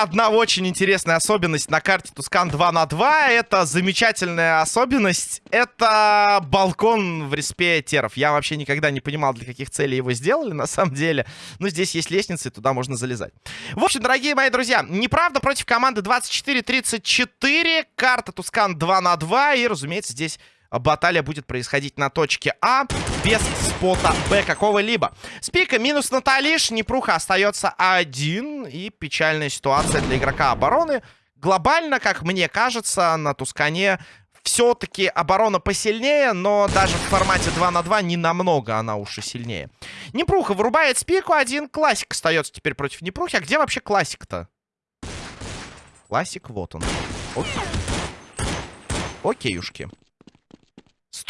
одна очень интересная особенность на карте Тускан 2 на 2. Это замечательная особенность. Это балкон в респе теров. Я вообще никогда не понимал, для каких целей его сделали, на самом деле. Но здесь есть лестницы, и туда можно залезать. В общем, дорогие мои друзья, неправда против команды 24-34. Карта Тускан 2 на 2. И, разумеется, здесь баталия будет происходить на точке А без спота Б какого-либо. Спика минус Наталиш, Непруха остается один. И печальная ситуация для игрока обороны. Глобально, как мне кажется, на Тускане все-таки оборона посильнее, но даже в формате 2 на 2 не намного она уж и сильнее. Непруха вырубает спику, один классик остается теперь против Непрухи. А где вообще классик-то? Классик, вот он. Окей. Окейушки.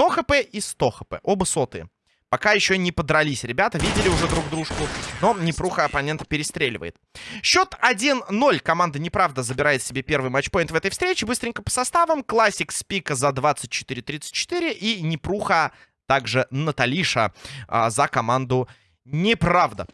100 хп и 100 хп. Оба сотые. Пока еще не подрались. Ребята видели уже друг дружку. Но Непруха оппонента перестреливает. Счет 1-0. Команда Неправда забирает себе первый матчпоинт в этой встрече. Быстренько по составам. Классик Спика за 24-34. И Непруха, также Наталиша а, за команду Неправда.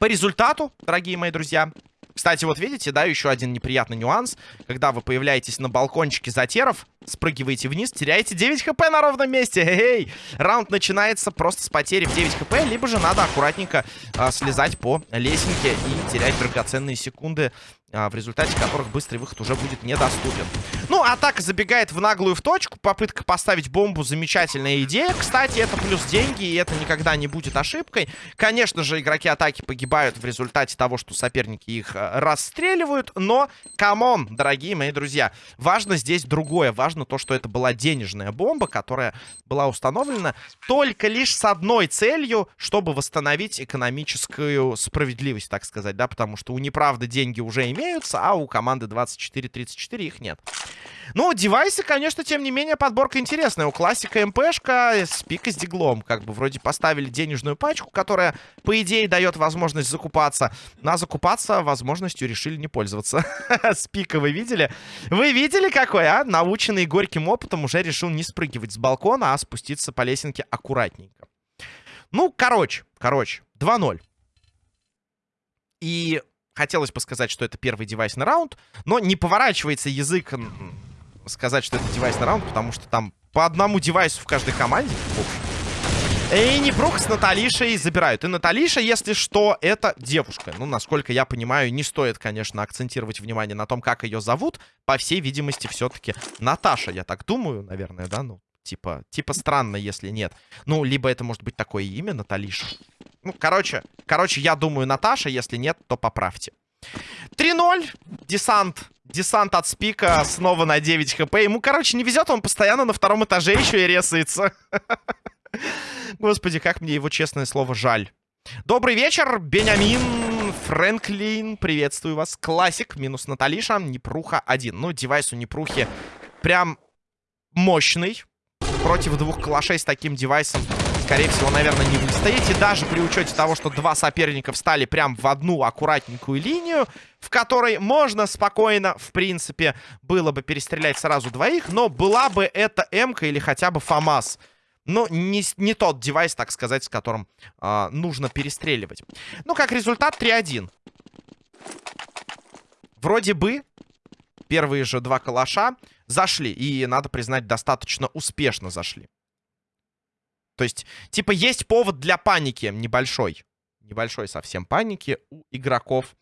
По результату, дорогие мои друзья, кстати, вот видите, да, еще один неприятный нюанс. Когда вы появляетесь на балкончике затеров, спрыгиваете вниз, теряете 9 хп на ровном месте. Эй, раунд начинается просто с потери в 9 хп, либо же надо аккуратненько а, слезать по лесенке и терять драгоценные секунды а, в результате которых быстрый выход уже будет недоступен. Ну, атака забегает в наглую в точку. Попытка поставить бомбу замечательная идея. Кстати, это плюс деньги, и это никогда не будет ошибкой. Конечно же, игроки атаки погибают в результате того, что соперники их а, расстреливают. Но, come on, дорогие мои друзья, важно здесь другое. Важно то, что это была денежная бомба, которая была установлена только лишь с одной целью, чтобы восстановить экономическую справедливость, так сказать, да, потому что у неправды деньги уже имеются, а у команды 24-34 их нет. Ну, девайсы, конечно, тем не менее, подборка интересная. У классика МПшка спика с диглом. Как бы вроде поставили денежную пачку, которая, по идее, дает возможность закупаться. На закупаться возможностью решили не пользоваться. С пика вы видели? Вы видели какой, а? Наученный горьким опытом уже решил не спрыгивать с балкона, а спуститься по лесенке аккуратненько. Ну, короче, короче, 2-0. И хотелось бы сказать, что это первый девайсный раунд, но не поворачивается язык сказать, что это девайсный раунд, потому что там по одному девайсу в каждой команде. И Непрух с Наталишей забирают. И Наталиша, если что, это девушка. Ну, насколько я понимаю, не стоит, конечно, акцентировать внимание на том, как ее зовут. По всей видимости, все-таки Наташа, я так думаю, наверное, да? Ну, типа, типа странно, если нет. Ну, либо это может быть такое имя, Наталиша. Ну, короче, короче, я думаю, Наташа. Если нет, то поправьте. 3-0. Десант. Десант от спика снова на 9 хп. Ему, короче, не везет. Он постоянно на втором этаже еще и резается. Господи, как мне его, честное слово, жаль. Добрый вечер, Бенямин, Фрэнклин. Приветствую вас. Классик, минус Наталиша. Непруха 1. Ну, девайс у Непрухи прям мощный. Против двух калашей с таким девайсом скорее всего, наверное, не выстоите. Даже при учете того, что два соперника встали прям в одну аккуратненькую линию, в которой можно спокойно, в принципе, было бы перестрелять сразу двоих, но была бы это М-ка или хотя бы ФАМАС. Но не, не тот девайс, так сказать, с которым э, нужно перестреливать. Ну, как результат, 3-1. Вроде бы первые же два калаша зашли. И, надо признать, достаточно успешно зашли. То есть, типа, есть повод для паники небольшой. Небольшой совсем паники у игроков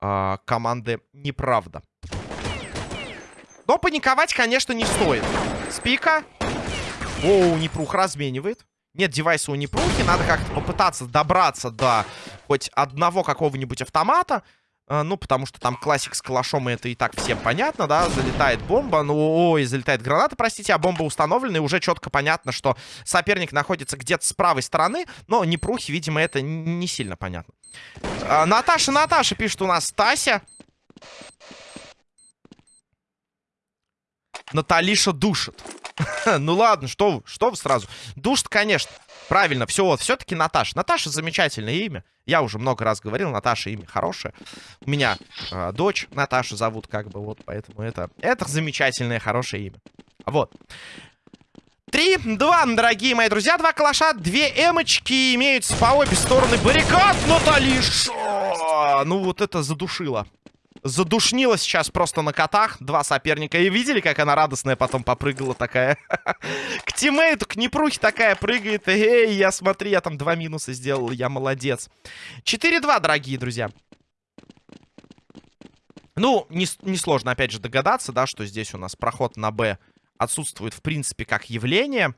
э, команды «Неправда». Но паниковать, конечно, не стоит. Спика. Оу, Непрух разменивает. Нет девайса у Непрухи. Надо как-то попытаться добраться до хоть одного какого-нибудь автомата. А, ну, потому что там классик с калашом, и это и так всем понятно, да. Залетает бомба, ну, ой, залетает граната, простите, а бомба установлена, и уже четко понятно, что соперник находится где-то с правой стороны, но не прухи, видимо, это не сильно понятно. А, Наташа, Наташа пишет у нас Тася. Наталиша душит. ну ладно, что вы, что вы сразу? Душит, конечно. Правильно, все, вот, все-таки Наташа. Наташа замечательное имя. Я уже много раз говорил, Наташа имя хорошее. У меня э, дочь Наташа зовут, как бы, вот, поэтому это, это замечательное, хорошее имя. Вот. 3-2, дорогие мои друзья. Два калаша, две эмочки имеются по обе стороны баррикад. Наталиша! Ну вот это задушило. Задушнила сейчас просто на котах. Два соперника. И видели, как она радостная потом попрыгала такая? К тиммейту, к Непрухе такая прыгает. Эй, я смотри, я там два минуса сделал. Я молодец. 4-2, дорогие друзья. Ну, несложно, не опять же, догадаться, да, что здесь у нас проход на Б отсутствует, в принципе, как явление.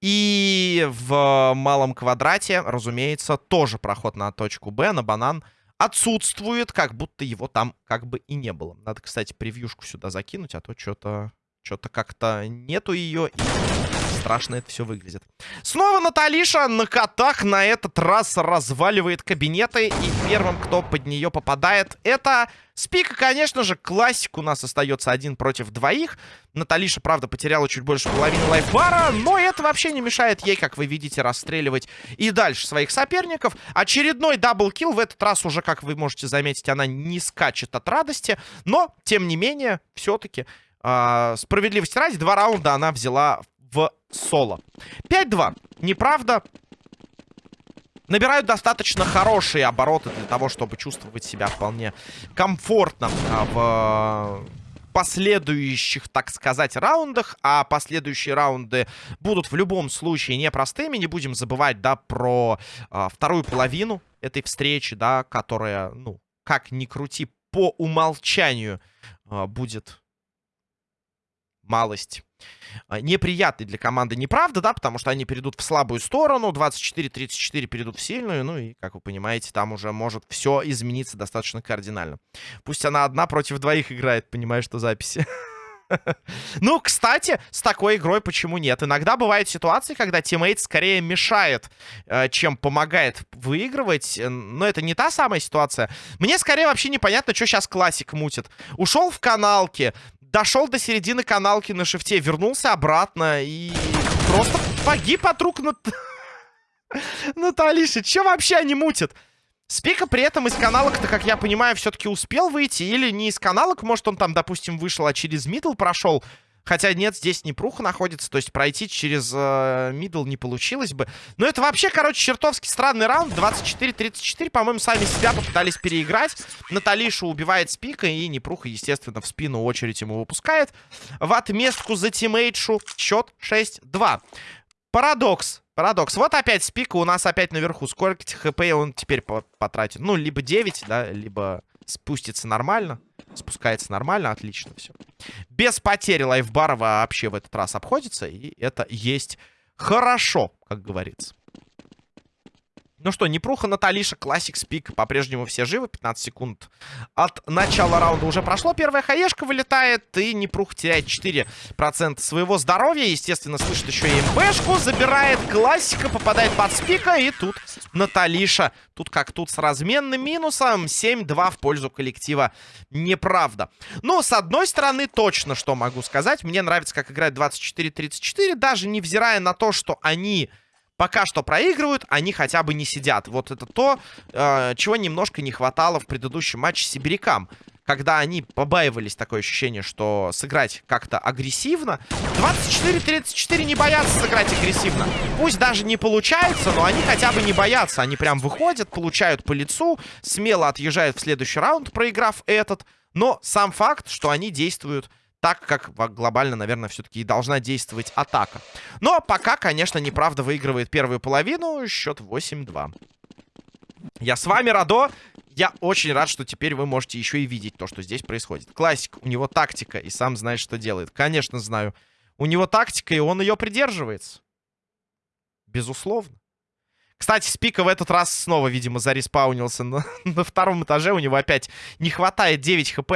И в малом квадрате, разумеется, тоже проход на точку Б, на банан, отсутствует, как будто его там как бы и не было. Надо, кстати, превьюшку сюда закинуть, а то что-то что-то как-то нету ее, и страшно это все выглядит. Снова Наталиша на котах на этот раз разваливает кабинеты. И первым, кто под нее попадает, это Спика, конечно же. Классик у нас остается один против двоих. Наталиша, правда, потеряла чуть больше половины лайфбара, но это вообще не мешает ей, как вы видите, расстреливать и дальше своих соперников. Очередной даблкил. В этот раз уже, как вы можете заметить, она не скачет от радости. Но, тем не менее, все-таки э, справедливости ради, два раунда она взяла соло. 5-2. Неправда. Набирают достаточно хорошие обороты для того, чтобы чувствовать себя вполне комфортно а, в последующих, так сказать, раундах. А последующие раунды будут в любом случае непростыми. Не будем забывать, да, про а, вторую половину этой встречи, да, которая, ну, как ни крути, по умолчанию а, будет малость неприятный для команды неправда, да, потому что они перейдут в слабую сторону, 24-34 перейдут в сильную, ну и, как вы понимаете, там уже может все измениться достаточно кардинально. Пусть она одна против двоих играет, понимаешь, что записи. Ну, кстати, с такой игрой почему нет? Иногда бывают ситуации, когда teammate скорее мешает, э, чем помогает выигрывать. Но это не та самая ситуация. Мне скорее вообще непонятно, что сейчас классик мутит. Ушел в каналке, дошел до середины каналки на шифте, вернулся обратно и просто погиб от рук Нат... Наталиши. Че вообще они мутят? Спика при этом из каналок-то, как я понимаю, все-таки успел выйти. Или не из каналок, может, он там, допустим, вышел, а через middle прошел. Хотя нет, здесь Непруха находится, то есть пройти через э, middle не получилось бы. Но это вообще, короче, чертовски странный раунд. 24-34, по-моему, сами себя попытались переиграть. Наталишу убивает спика, и Непруха, естественно, в спину очередь ему выпускает. В отместку за тиммейтшу счет 6-2. Парадокс. Парадокс. Вот опять спика у нас опять наверху. Сколько хп он теперь потратит? Ну, либо 9, да, либо спустится нормально. Спускается нормально, отлично все. Без потери лайфбара вообще в этот раз обходится. И это есть хорошо, как говорится. Ну что, Непруха, Наталиша, классик, спик. По-прежнему все живы. 15 секунд от начала раунда уже прошло. Первая хаешка вылетает. И Непруха теряет 4% своего здоровья. Естественно, слышит еще и МПшку. Забирает классика, попадает под спика. И тут Наталиша. Тут как тут с разменным минусом. 7-2 в пользу коллектива. Неправда. Но с одной стороны, точно что могу сказать. Мне нравится, как играет 24-34. Даже невзирая на то, что они пока что проигрывают, они хотя бы не сидят. Вот это то, э, чего немножко не хватало в предыдущем матче сибирякам. Когда они побаивались, такое ощущение, что сыграть как-то агрессивно. 24-34 не боятся сыграть агрессивно. Пусть даже не получается, но они хотя бы не боятся. Они прям выходят, получают по лицу, смело отъезжают в следующий раунд, проиграв этот. Но сам факт, что они действуют так, как глобально, наверное, все-таки и должна действовать атака. Но пока, конечно, неправда выигрывает первую половину. Счет 8-2. Я с вами, Радо. Я очень рад, что теперь вы можете еще и видеть то, что здесь происходит. Классик, у него тактика, и сам знаешь, что делает. Конечно, знаю. У него тактика, и он ее придерживается. Безусловно. Кстати, Спика в этот раз снова, видимо, зареспаунился на, на втором этаже. У него опять не хватает 9 хп.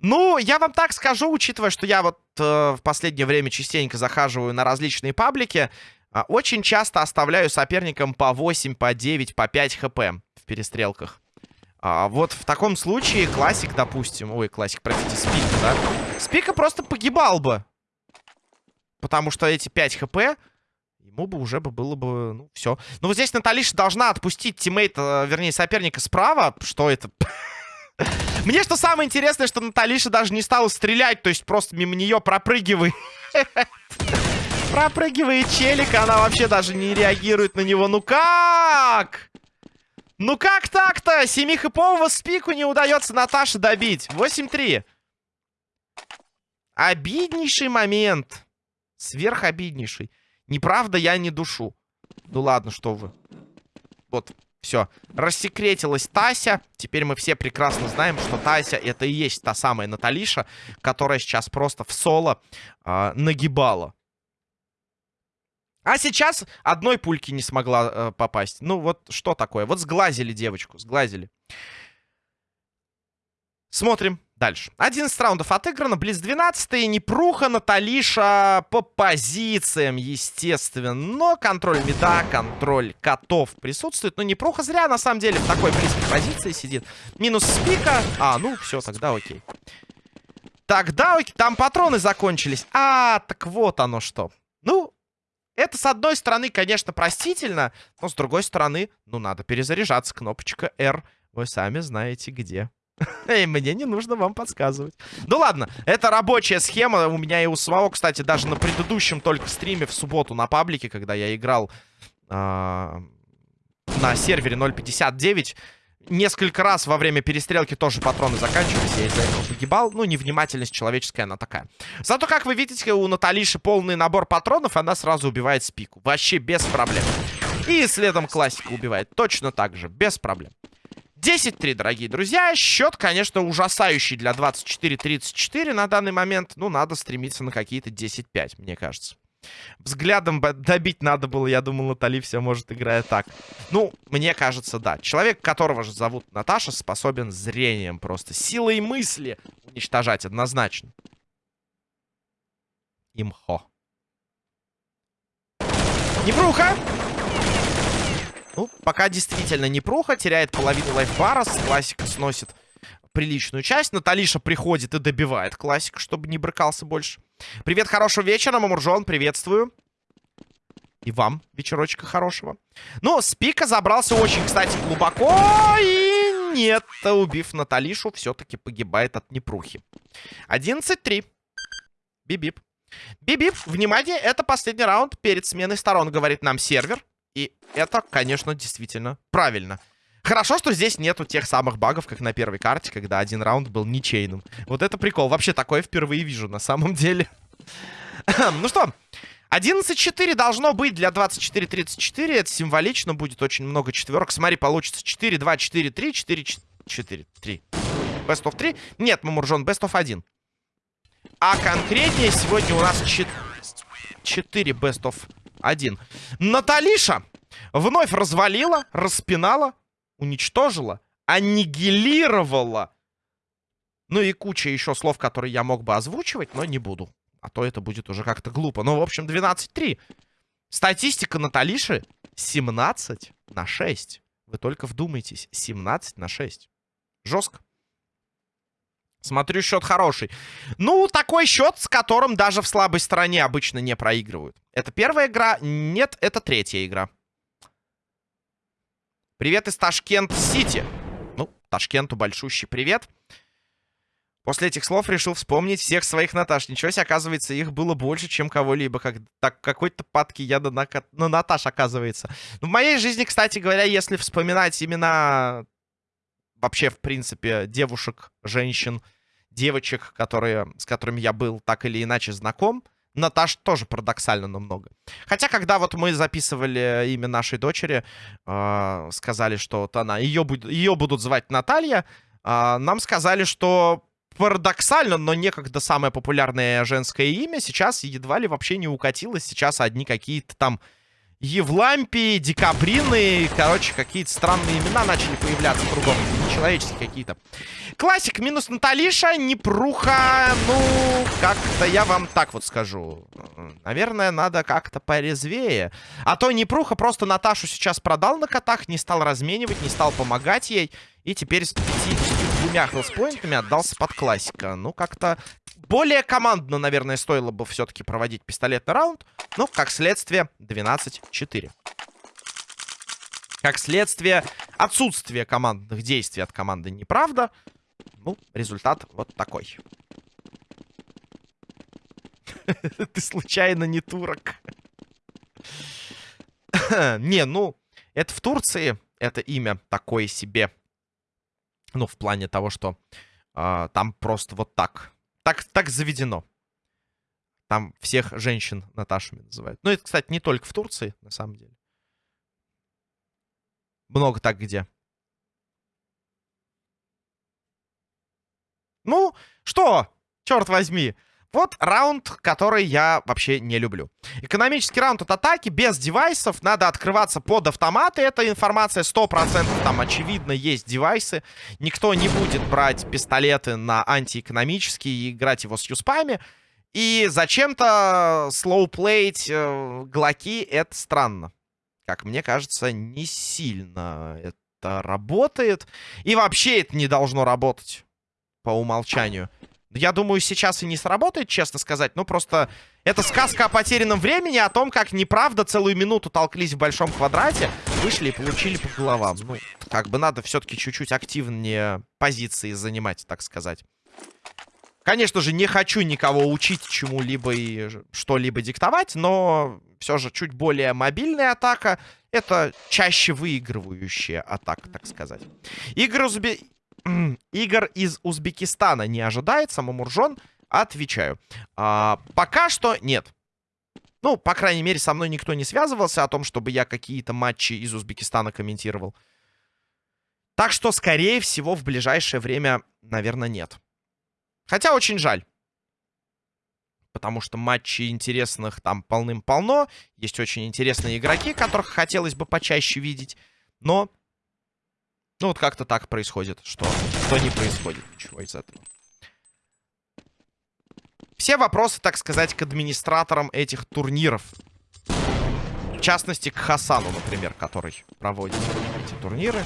Ну, я вам так скажу, учитывая, что я вот э, в последнее время частенько захаживаю на различные паблики, э, очень часто оставляю соперникам по 8, по 9, по 5 хп в перестрелках. А вот в таком случае классик, допустим... Ой, классик, простите, спика, да? Спика просто погибал бы. Потому что эти 5 хп... Ему бы уже бы было бы, ну, все. Ну, вот здесь Наталиша должна отпустить тиммейта, вернее, соперника справа. Что это? Мне что самое интересное, что Наталиша даже не стала стрелять, то есть просто мимо нее пропрыгивает. Пропрыгивает челик, она вообще даже не реагирует на него. Ну как? Ну как так-то? Семихипового спику не удается Наташе добить. 8-3. Обиднейший момент. Сверхобиднейший. Неправда, я не душу. Ну ладно, что вы. Вот, все. Рассекретилась Тася. Теперь мы все прекрасно знаем, что Тася это и есть та самая Наталиша, которая сейчас просто в соло э, нагибала. А сейчас одной пульки не смогла э, попасть. Ну вот что такое? Вот сглазили девочку, сглазили. Смотрим дальше. 11 раундов отыграно, близ 12 Непруха, Наталиша по позициям, естественно. Но контроль меда, контроль котов присутствует. Но Непруха зря, на самом деле, в такой близкой позиции сидит. Минус спика. А, ну все, тогда окей. Тогда окей. Там патроны закончились. А, так вот оно что. Ну, это, с одной стороны, конечно, простительно, но с другой стороны, ну, надо перезаряжаться. Кнопочка R, вы сами знаете где. И мне не нужно вам подсказывать. Ну ладно, это рабочая схема. У меня и у самого, кстати, даже на предыдущем только стриме в субботу на паблике, когда я играл э, на сервере 0.59, несколько раз во время перестрелки тоже патроны заканчивались, я из-за этого погибал. Ну, невнимательность человеческая, она такая. Зато, как вы видите, у Наталиши полный набор патронов, она сразу убивает спику. Вообще без проблем. И следом классика убивает точно так же, без проблем. 10-3, дорогие друзья. Счет, конечно, ужасающий для 24-34 на данный момент. Ну, надо стремиться на какие-то 10-5, мне кажется. Взглядом добить надо было, я думал, Натали все может, играя так. Ну, мне кажется, да. Человек, которого же зовут Наташа, способен зрением просто, силой мысли уничтожать однозначно. Имхо. Непруха! Ну, пока действительно Непруха, теряет половину лайфбара, классика сносит приличную часть. Наталиша приходит и добивает классика, чтобы не брыкался больше. Привет, хорошего вечера, Мамуржон, приветствую. И вам вечерочка хорошего. Ну, Спика забрался очень, кстати, глубоко. И нет, убив Наталишу, все-таки погибает от непрухи. 11-3. Бибип. Бибип, внимание, это последний раунд перед сменой сторон, говорит нам сервер. И это, конечно, действительно правильно. Хорошо, что здесь нету тех самых багов, как на первой карте, когда один раунд был ничейным. Вот это прикол. Вообще такое впервые вижу, на самом деле. ну что, 11-4 должно быть для 24-34. Это символично, будет очень много четверок. Смотри, получится 4-2, 4-3, 4-4, 3. Best of 3? Нет, Мамуржон, best of 1. А конкретнее сегодня у нас 4 best of 1. Наталиша вновь развалила, распинала, уничтожила, аннигилировала. Ну и куча еще слов, которые я мог бы озвучивать, но не буду. А то это будет уже как-то глупо. Ну, в общем, 12-3. Статистика Наталиши 17 на 6. Вы только вдумайтесь. 17 на 6. Жестко. Смотрю, счет хороший. Ну, такой счет, с которым даже в слабой стороне обычно не проигрывают. Это первая игра? Нет, это третья игра. Привет из Ташкент-Сити. Ну, Ташкенту большущий привет. После этих слов решил вспомнить всех своих Наташ. Ничего себе, оказывается, их было больше, чем кого-либо. Как, так, какой-то падки яда на, на Наташ, оказывается. Ну, в моей жизни, кстати говоря, если вспоминать имена вообще, в принципе, девушек, женщин, девочек, которые, с которыми я был так или иначе знаком, Наташ тоже парадоксально намного. Хотя, когда вот мы записывали имя нашей дочери, э, сказали, что вот она, ее, ее будут звать Наталья, э, нам сказали, что парадоксально, но некогда самое популярное женское имя сейчас едва ли вообще не укатилось. Сейчас одни какие-то там Евлампии, Декабрины, короче, какие-то странные имена начали появляться кругом. Нечеловеческие какие-то. Классик минус Наталиша, Непруха. Ну, как-то я вам так вот скажу. Наверное, надо как-то порезвее. А то Непруха просто Наташу сейчас продал на котах, не стал разменивать, не стал помогать ей. И теперь с 52 хелспоинтами отдался под классика. Ну, как-то более командно, наверное, стоило бы все-таки проводить пистолетный раунд. Но, как следствие, 12-4. Как следствие, отсутствие командных действий от команды неправда. Ну, результат вот такой. Ты случайно не турок. Не, ну, это в Турции, это имя такое себе. Ну, в плане того, что э, там просто вот так. Так, так заведено. Там всех женщин Наташами называют. Ну, это, кстати, не только в Турции, на самом деле. Много так где. Ну, что? Черт возьми. Вот раунд, который я вообще не люблю. Экономический раунд от атаки, без девайсов. Надо открываться под автоматы. Эта информация 100%. Там, очевидно, есть девайсы. Никто не будет брать пистолеты на антиэкономические и играть его с юспами. И зачем-то слоуплеить э, глоки, это странно. Как мне кажется, не сильно это работает. И вообще это не должно работать по умолчанию. Я думаю, сейчас и не сработает, честно сказать. Ну, просто это сказка о потерянном времени, о том, как неправда целую минуту толклись в большом квадрате, вышли и получили по головам. Ну, как бы надо все-таки чуть-чуть активнее позиции занимать, так сказать. Конечно же, не хочу никого учить чему-либо и что-либо диктовать, но все же чуть более мобильная атака — это чаще выигрывающая атака, так сказать. Игры. Игр из Узбекистана не ожидается. Мамуржон, отвечаю. А, пока что нет. Ну, по крайней мере, со мной никто не связывался о том, чтобы я какие-то матчи из Узбекистана комментировал. Так что, скорее всего, в ближайшее время, наверное, нет. Хотя очень жаль. Потому что матчей интересных там полным-полно. Есть очень интересные игроки, которых хотелось бы почаще видеть. Но ну, вот как-то так происходит, что, что не происходит ничего из этого. Все вопросы, так сказать, к администраторам этих турниров. В частности, к Хасану, например, который проводит эти турниры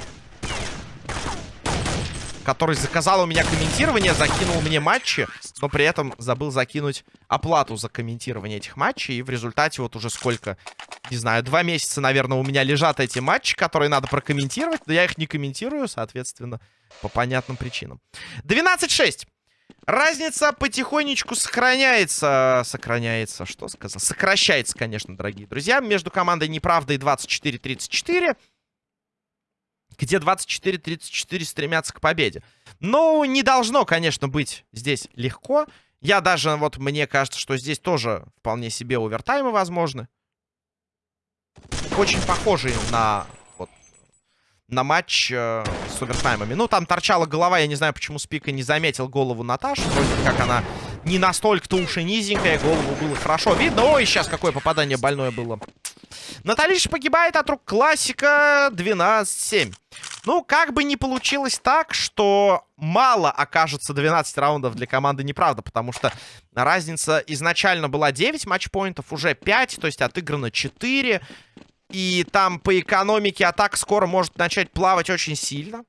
который заказал у меня комментирование, закинул мне матчи, но при этом забыл закинуть оплату за комментирование этих матчей. И в результате вот уже сколько, не знаю, два месяца, наверное, у меня лежат эти матчи, которые надо прокомментировать, но я их не комментирую, соответственно, по понятным причинам. 12-6. Разница потихонечку сохраняется. Сохраняется, что сказал? Сокращается, конечно, дорогие друзья. Между командой Неправда и 24-34 где 24-34 стремятся к победе. Но не должно, конечно, быть здесь легко. Я даже, вот мне кажется, что здесь тоже вполне себе овертаймы возможны. Очень похожие на вот, на матч э, с овертаймами. Ну, там торчала голова, я не знаю, почему Спика не заметил голову Наташи. Вроде как она не настолько-то уж и низенькая, голову было хорошо видно. Ой, сейчас какое попадание больное было. Наталиша погибает от рук классика 12-7. Ну, как бы не получилось так, что мало окажется 12 раундов для команды неправда, потому что разница изначально была 9 матчпоинтов, уже 5, то есть отыграно 4. И там по экономике атак скоро может начать плавать очень сильно.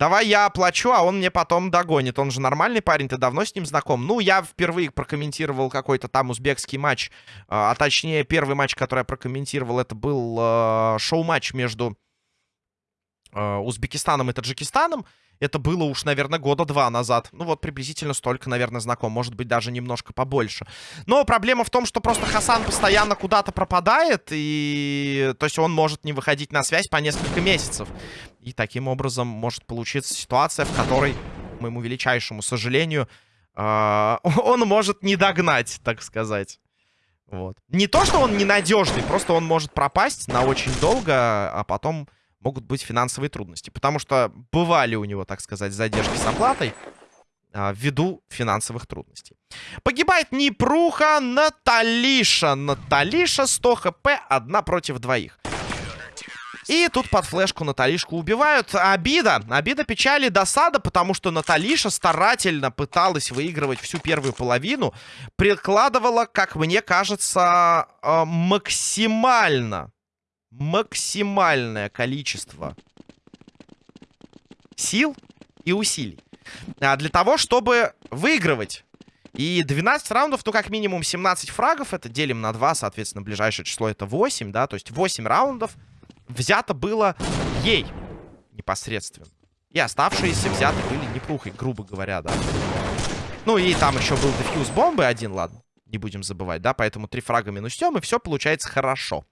Давай я оплачу, а он мне потом догонит. Он же нормальный парень, ты давно с ним знаком. Ну, я впервые прокомментировал какой-то там узбекский матч. А, а точнее, первый матч, который я прокомментировал, это был э, шоу-матч между э, Узбекистаном и Таджикистаном. Это было уж, наверное, года два назад. Ну вот, приблизительно столько, наверное, знаком. Может быть, даже немножко побольше. Но проблема в том, что просто Хасан постоянно куда-то пропадает. И... То есть он может не выходить на связь по несколько месяцев. И таким образом может получиться ситуация, в которой, к моему величайшему сожалению, э он может не догнать, так сказать. Вот. Не то, что он ненадежный, просто он может пропасть на очень долго, а потом могут быть финансовые трудности. Потому что бывали у него, так сказать, задержки с оплатой а, ввиду финансовых трудностей. Погибает Непруха, Наталиша. Наталиша 100 хп, одна против двоих. И тут под флешку Наталишку убивают. Обида. Обида, печали, досада, потому что Наталиша старательно пыталась выигрывать всю первую половину. Прикладывала, как мне кажется, а, максимально максимальное количество сил и усилий а, для того, чтобы выигрывать. И 12 раундов, ну, как минимум 17 фрагов, это делим на 2, соответственно, ближайшее число это 8, да, то есть 8 раундов взято было ей непосредственно. И оставшиеся взяты были непрухой, грубо говоря, да. Ну, и там еще был дефьюз бомбы один, ладно. Не будем забывать, да? Поэтому три фрага минусем, и все получается хорошо.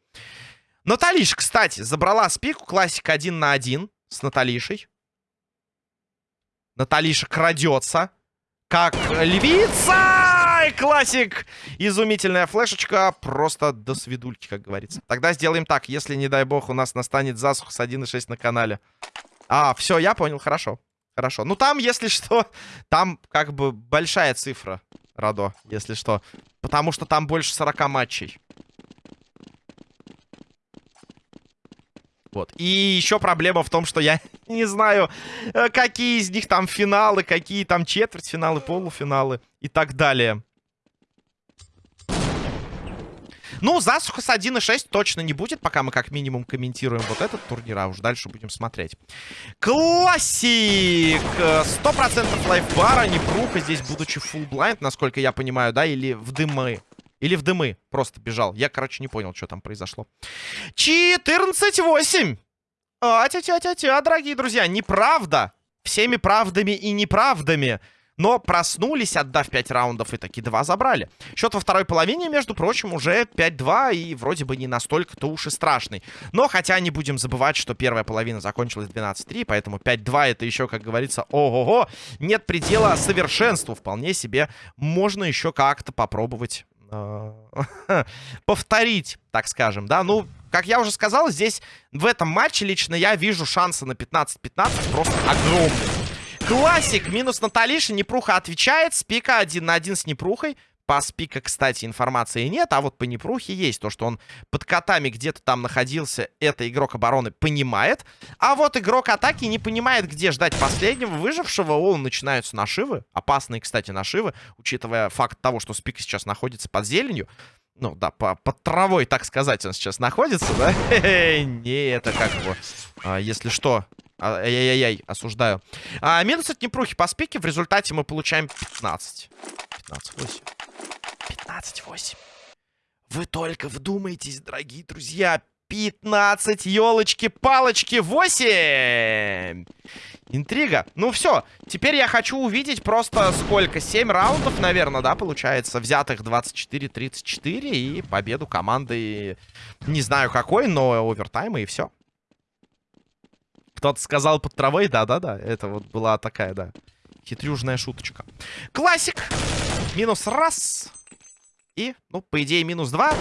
Наталиш, кстати, забрала спику. Классик один на один с Наталишей. Наталиша крадется. Как львица! Классик! Изумительная флешечка. Просто до свидульки, как говорится. Тогда сделаем так. Если, не дай бог, у нас настанет засуха с 1.6 на канале. А, все, я понял, хорошо. Хорошо. Ну, там, если что, там как бы большая цифра, Радо, если что. Потому что там больше 40 матчей. Вот. И еще проблема в том, что я не знаю, э, какие из них там финалы, какие там четвертьфиналы, полуфиналы и так далее. Ну, засуха с 1.6 точно не будет, пока мы как минимум комментируем вот этот турнир, а уж дальше будем смотреть. Классик! 100% лайфбара, не пруха здесь, будучи blind, насколько я понимаю, да, или в дымы. Или в дымы просто бежал. Я, короче, не понял, что там произошло. 14-8. А, тя-тя-тя-тя, дорогие друзья, неправда. Всеми правдами и неправдами. Но проснулись, отдав 5 раундов, и таки 2 забрали. Счет во второй половине, между прочим, уже 5-2, и вроде бы не настолько-то уж и страшный. Но хотя не будем забывать, что первая половина закончилась 12-3, поэтому 5-2 это еще, как говорится, ого-го. Нет предела совершенству. Вполне себе можно еще как-то попробовать повторить, так скажем, да. Ну, как я уже сказал, здесь в этом матче лично я вижу шансы на 15-15 просто огромные. Классик, минус Наталиша, Непруха отвечает, Спика один на один с Непрухой. По спика, кстати, информации нет, а вот по Непрухе есть. То, что он под котами где-то там находился, это игрок обороны понимает. А вот игрок атаки не понимает, где ждать последнего выжившего. Он начинаются нашивы. Опасные, кстати, нашивы, учитывая факт того, что спик сейчас находится под зеленью. Ну, да, по, под травой, так сказать, он сейчас находится, да? Не, это как его, а, если что, а, ай-яй-яй, осуждаю. А, минус от Непрухи по спике, в результате мы получаем 15. 15-8. 15-8. Вы только вдумайтесь, дорогие друзья. 15, елочки-палочки, 8! Интрига. Ну все, теперь я хочу увидеть просто сколько? 7 раундов, наверное, да, получается, взятых 24-34 и победу команды, не знаю какой, но овертайма и все. Кто-то сказал под травой, да-да-да, это вот была такая, да, хитрюжная шуточка. Классик! Минус раз. И, ну, по идее, минус два.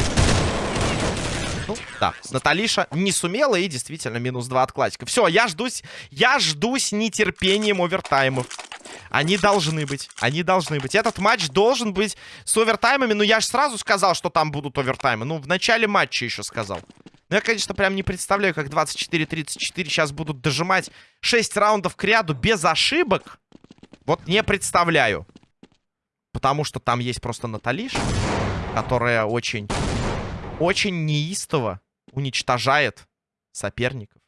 Ну, да, Наталиша не сумела и действительно минус два от классика. Все, я ждусь, я ждусь нетерпением овертаймов. Они должны быть, они должны быть. Этот матч должен быть с овертаймами. Но я же сразу сказал, что там будут овертаймы. Ну, в начале матча еще сказал. Ну, я, конечно, прям не представляю, как 24-34 сейчас будут дожимать 6 раундов к ряду без ошибок. Вот не представляю. Потому что там есть просто Наталиша которая очень, очень неистово уничтожает соперников.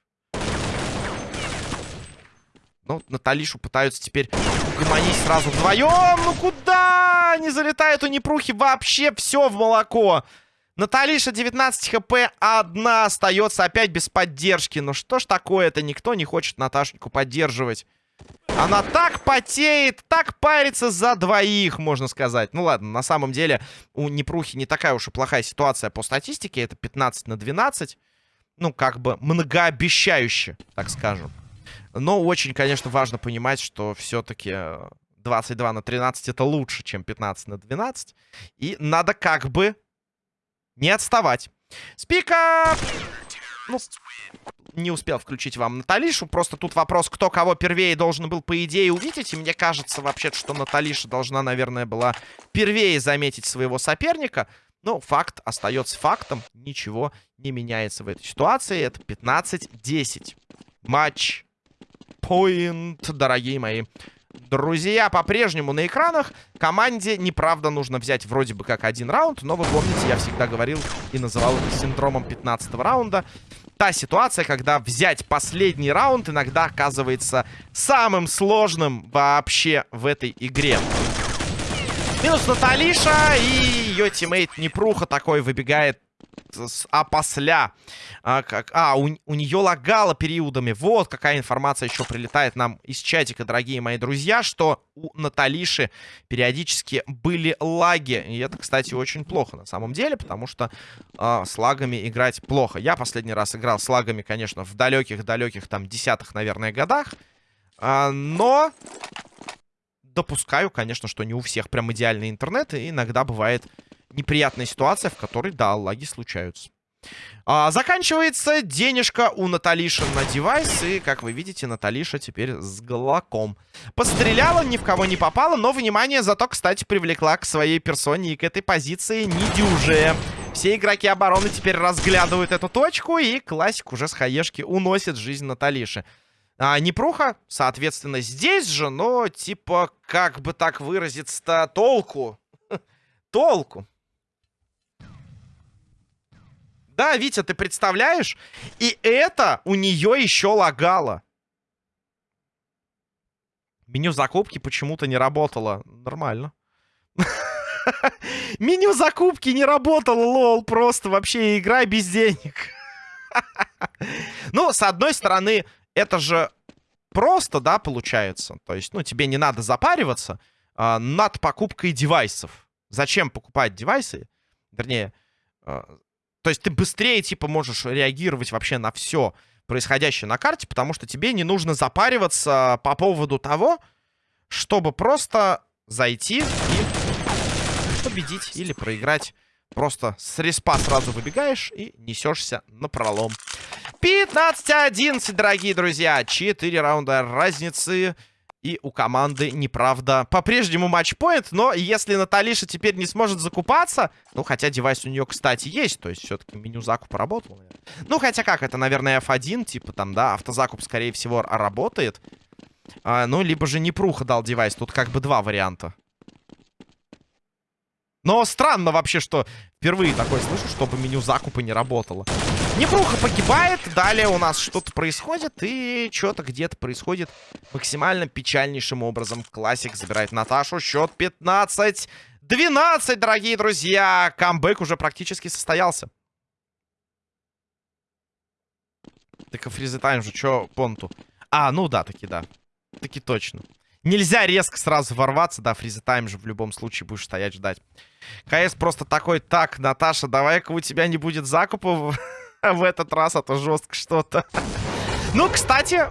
Ну, Наталишу пытаются теперь угомонить сразу вдвоем. Ну куда? Не залетает у Непрухи вообще все в молоко. Наталиша 19 хп, одна остается опять без поддержки. Ну что ж такое-то? Никто не хочет Наташеньку поддерживать. Она так потеет, так парится за двоих, можно сказать. Ну ладно, на самом деле у Непрухи не такая уж и плохая ситуация по статистике. Это 15 на 12. Ну, как бы многообещающе, так скажем. Но очень, конечно, важно понимать, что все-таки 22 на 13 это лучше, чем 15 на 12. И надо как бы не отставать. Спика! Ну, не успел включить вам Наталишу. Просто тут вопрос, кто кого первее должен был, по идее, увидеть. И мне кажется, вообще что Наталиша должна, наверное, была первее заметить своего соперника. Но факт остается фактом. Ничего не меняется в этой ситуации. Это 15-10. Match point, дорогие мои Друзья, по-прежнему на экранах. Команде, неправда, нужно взять вроде бы как один раунд. Но вы помните, я всегда говорил и называл это синдромом 15 раунда. Та ситуация, когда взять последний раунд иногда оказывается самым сложным вообще в этой игре. Минус Наталиша и ее тиммейт Непруха такой выбегает с опосля. А, как, а у, у нее лагало периодами. Вот какая информация еще прилетает нам из чатика, дорогие мои друзья, что у Наталиши периодически были лаги. И это, кстати, очень плохо на самом деле, потому что а, с лагами играть плохо. Я последний раз играл с лагами, конечно, в далеких-далеких там десятых, наверное, годах. А, но допускаю, конечно, что не у всех прям идеальный интернет, и иногда бывает неприятная ситуация, в которой, да, лаги случаются. А, заканчивается денежка у Наталиши на девайс. И, как вы видите, Наталиша теперь с глоком. Постреляла, ни в кого не попала. Но, внимание, зато, кстати, привлекла к своей персоне и к этой позиции недюжие. Все игроки обороны теперь разглядывают эту точку. И классик уже с хаешки уносит жизнь Наталиши. А, Непруха, соответственно, здесь же, но, типа, как бы так выразиться-то, толку. толку. Да, Витя, ты представляешь? И это у нее еще лагало. Меню закупки почему-то не работало. Нормально. Меню закупки не работало, лол. Просто вообще игра без денег. Ну, с одной стороны, это же просто, да, получается. То есть, ну, тебе не надо запариваться а, над покупкой девайсов. Зачем покупать девайсы? Вернее, а, то есть ты быстрее, типа, можешь реагировать вообще на все происходящее на карте, потому что тебе не нужно запариваться по поводу того, чтобы просто зайти и победить или проиграть. Просто с респа сразу выбегаешь и несешься на пролом. 15-11, дорогие друзья. 4 раунда разницы. И у команды, неправда, по-прежнему матчпоинт. Но если Наталиша теперь не сможет закупаться... Ну, хотя девайс у нее, кстати, есть. То есть все-таки меню закупа работало. Ну, хотя как, это, наверное, F1. Типа там, да, автозакуп, скорее всего, работает. А, ну, либо же не пруха дал девайс. Тут как бы два варианта. Но странно вообще, что впервые такое слышу, чтобы меню закупа не работало. Непруха погибает, далее у нас что-то происходит, и что-то где-то происходит максимально печальнейшим образом. Классик забирает Наташу, счет 15-12, дорогие друзья. Камбэк уже практически состоялся. Так и freeze time же, что понту? А, ну да, таки да. Таки точно. Нельзя резко сразу ворваться. Да, freeze time же в любом случае будешь стоять ждать. КС просто такой, так, Наташа, давай-ка у тебя не будет закупа в этот раз, а то жестко что-то. Ну, кстати,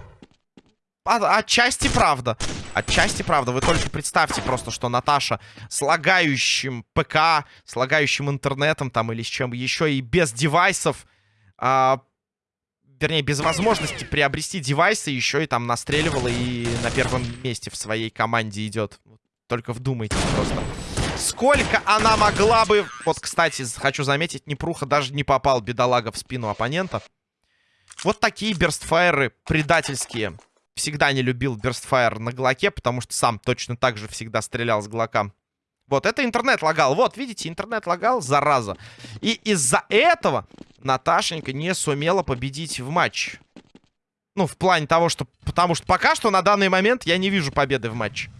отчасти правда. Отчасти правда. Вы только представьте просто, что Наташа с лагающим ПК, с лагающим интернетом там или с чем еще и без девайсов а, вернее, без возможности приобрести девайсы, еще и там настреливала и на первом месте в своей команде идет. Только вдумайтесь просто. Сколько она могла бы... Вот, кстати, хочу заметить, Непруха даже не попал, бедолага, в спину оппонента. Вот такие берстфайры предательские. Всегда не любил берстфайр на Глоке, потому что сам точно так же всегда стрелял с Глока. Вот, это интернет лагал. Вот, видите, интернет лагал, зараза. И из-за этого Наташенька не сумела победить в матче. Ну, в плане того, что... Потому что пока что на данный момент я не вижу победы в матче.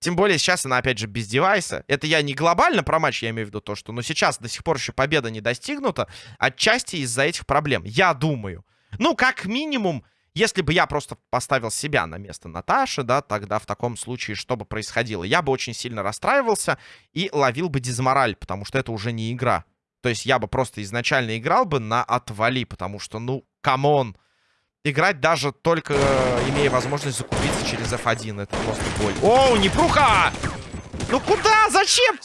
Тем более сейчас она, опять же, без девайса. Это я не глобально про матч, я имею в виду то, что... Но сейчас до сих пор еще победа не достигнута. Отчасти из-за этих проблем. Я думаю. Ну, как минимум, если бы я просто поставил себя на место Наташи, да, тогда в таком случае что бы происходило? Я бы очень сильно расстраивался и ловил бы дизмораль, потому что это уже не игра. То есть я бы просто изначально играл бы на отвали, потому что, ну, come on. Играть даже только э, имея возможность закупиться через F1. Это просто боль. Оу, непруха! Ну куда? Зачем?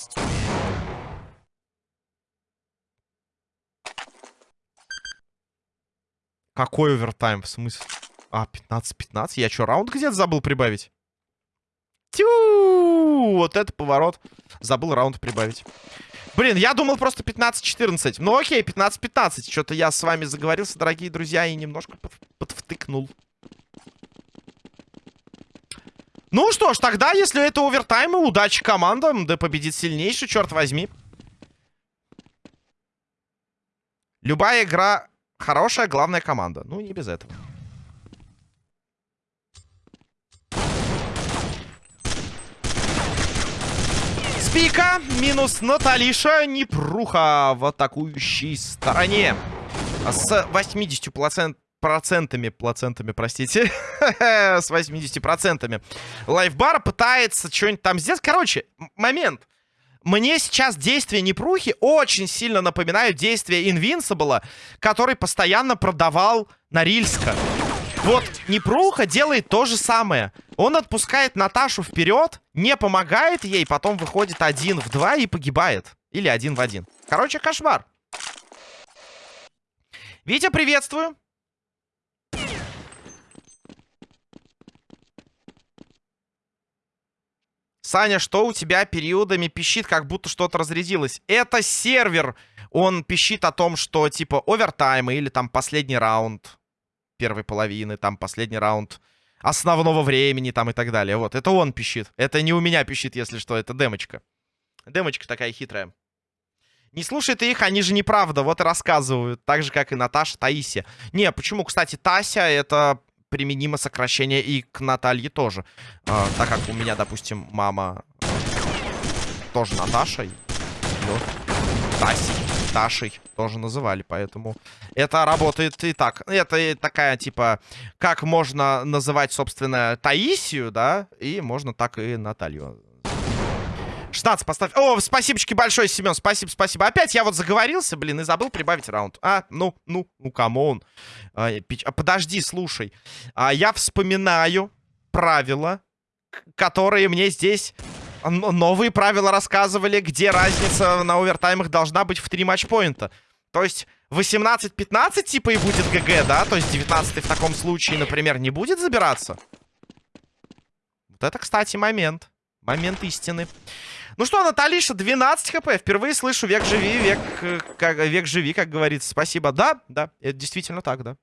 Какой овертайм? В смысле? А, 15-15? Я что, раунд где-то забыл прибавить? Тю! Вот это поворот. Забыл раунд прибавить. Блин, я думал просто 15-14. Ну окей, 15-15. Что-то я с вами заговорился, дорогие друзья, и немножко под подвтыкнул. Ну что ж, тогда, если это овертаймы, удачи командам, да победит сильнейший, черт возьми. Любая игра хорошая, главная команда. Ну, не без этого. Спика, минус Наталиша, Непруха в атакующей стороне. С 80% процентами, плацентами, простите, с 80 процентами. Лайфбар пытается что-нибудь там сделать. Короче, момент. Мне сейчас действия Непрухи очень сильно напоминают действия Инвинсибла, который постоянно продавал Норильска. Вот Непруха делает то же самое. Он отпускает Наташу вперед, не помогает ей, потом выходит один в два и погибает. Или один в один. Короче, кошмар. Витя, приветствую. Саня, что у тебя периодами пищит, как будто что-то разрядилось? Это сервер. Он пищит о том, что типа овертайм или там последний раунд первой половины, там последний раунд основного времени там и так далее. Вот, это он пищит. Это не у меня пищит, если что, это демочка. Демочка такая хитрая. Не слушай ты их, они же неправда, вот и рассказывают. Так же, как и Наташа, Таисия. Не, почему, кстати, Тася это применимо сокращение и к Наталье тоже. А, так как у меня, допустим, мама тоже Наташа. Ее Тасей, Ташей тоже называли, поэтому это работает и так. Это такая, типа, как можно называть, собственно, Таисию, да, и можно так и Наталью 16 поставь. О, спасибочки большое, Семен. Спасибо, спасибо. Опять я вот заговорился, блин, и забыл прибавить раунд. А, ну, ну, ну, come on. А, а, подожди, слушай. А, я вспоминаю правила, которые мне здесь новые правила рассказывали, где разница на овертаймах должна быть в 3 матчпоинта. То есть 18-15 типа и будет ГГ, да? То есть 19 в таком случае, например, не будет забираться? Вот это, кстати, момент. Момент истины. Ну что, Наталиша, 12 хп. Впервые слышу век живи, век, э, как, век живи, как говорится. Спасибо. Да, да, это действительно так, да.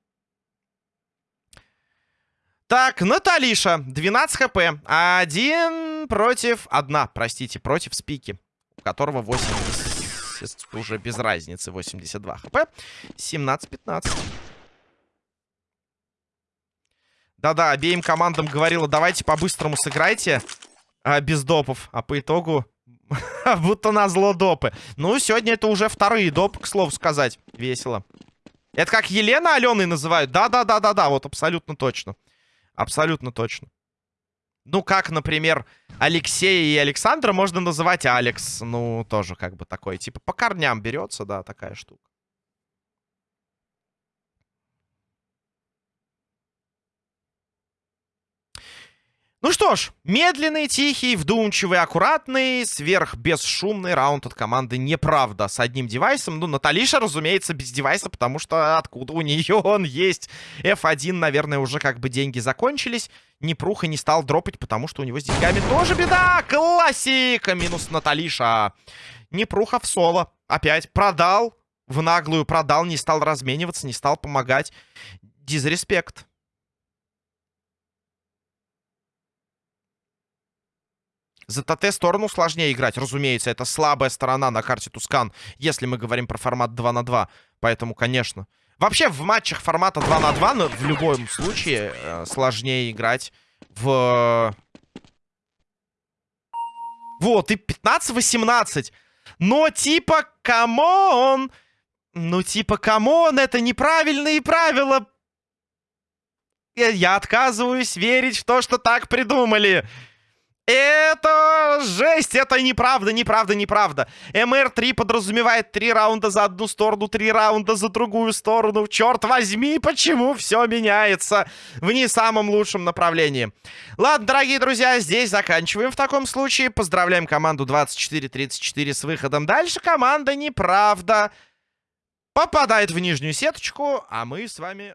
Так, Наталиша, 12 хп. Один против... Одна, простите, против спики. У которого 80... Уже без разницы, 82 хп. 17-15. Да-да, обеим командам говорила, давайте по-быстрому сыграйте а, без допов. А по итогу Будто на зло допы. Ну, сегодня это уже вторые допы, к слову сказать. Весело. Это как Елена Аленой называют? Да-да-да-да-да, вот абсолютно точно. Абсолютно точно. Ну, как, например, Алексея и Александра можно называть Алекс. Ну, тоже как бы такой, типа, по корням берется, да, такая штука. Ну что ж, медленный, тихий, вдумчивый, аккуратный, сверхбесшумный раунд от команды «Неправда» с одним девайсом. Ну, Наталиша, разумеется, без девайса, потому что откуда у нее он есть? F1, наверное, уже как бы деньги закончились. Непруха не стал дропать, потому что у него с деньгами тоже беда. Классика! Минус Наталиша. Непруха в соло. Опять продал. В наглую продал, не стал размениваться, не стал помогать. Дизреспект. За ТТ сторону сложнее играть, разумеется. Это слабая сторона на карте Тускан, если мы говорим про формат 2 на 2. Поэтому, конечно. Вообще, в матчах формата 2 на 2, но в любом случае, э, сложнее играть в... Вот, и 15-18. Но типа, come on! Ну, типа, come on, это неправильные правила. Я отказываюсь верить в то, что так придумали. Это жесть, это неправда, неправда, неправда. MR-3 подразумевает три раунда за одну сторону, три раунда за другую сторону. Черт возьми, почему все меняется в не самом лучшем направлении. Ладно, дорогие друзья, здесь заканчиваем в таком случае. Поздравляем команду 24-34 с выходом дальше. Команда неправда попадает в нижнюю сеточку, а мы с вами...